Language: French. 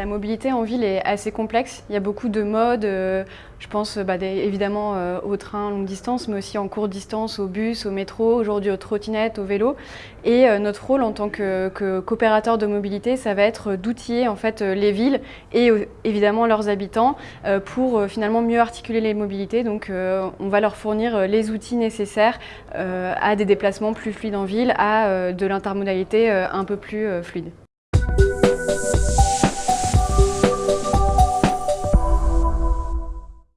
La mobilité en ville est assez complexe. Il y a beaucoup de modes. Euh, je pense euh, bah, évidemment euh, au train longue distance, mais aussi en courte distance, au bus, au métro, aujourd'hui aux trottinettes, au vélo. Et euh, notre rôle en tant que, coopérateur de mobilité, ça va être d'outiller en fait les villes et évidemment leurs habitants pour finalement mieux articuler les mobilités. Donc on va leur fournir les outils nécessaires à des déplacements plus fluides en ville, à de l'intermodalité un peu plus fluide.